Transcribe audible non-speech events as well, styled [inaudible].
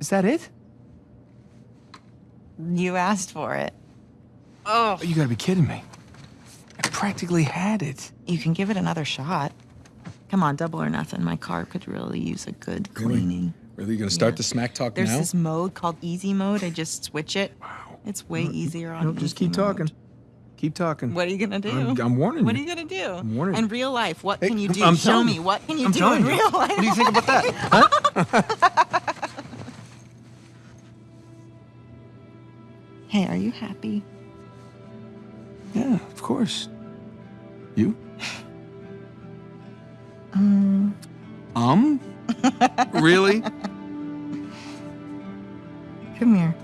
Is that it? You asked for it. Oh. You gotta be kidding me. I practically had it. You can give it another shot. Come on, double or nothing. My car could really use a good cleaning. Really, you gonna start Yeah. the smack talk There's now? this mode called easy mode. I just switch it. Wow. It's way easier on No, just keep mode. talking. Keep talking. What are you gonna do? I'm, I'm warning you. what are you. you gonna do? I'm warning you. In real life, what Hey, can you do? I'm Show me. you. What can you I'm do in you. real life? What do you think about that? [laughs] Huh? [laughs] Hey, are you happy? Yeah, of course. You? Um, Um? [laughs] really? come here.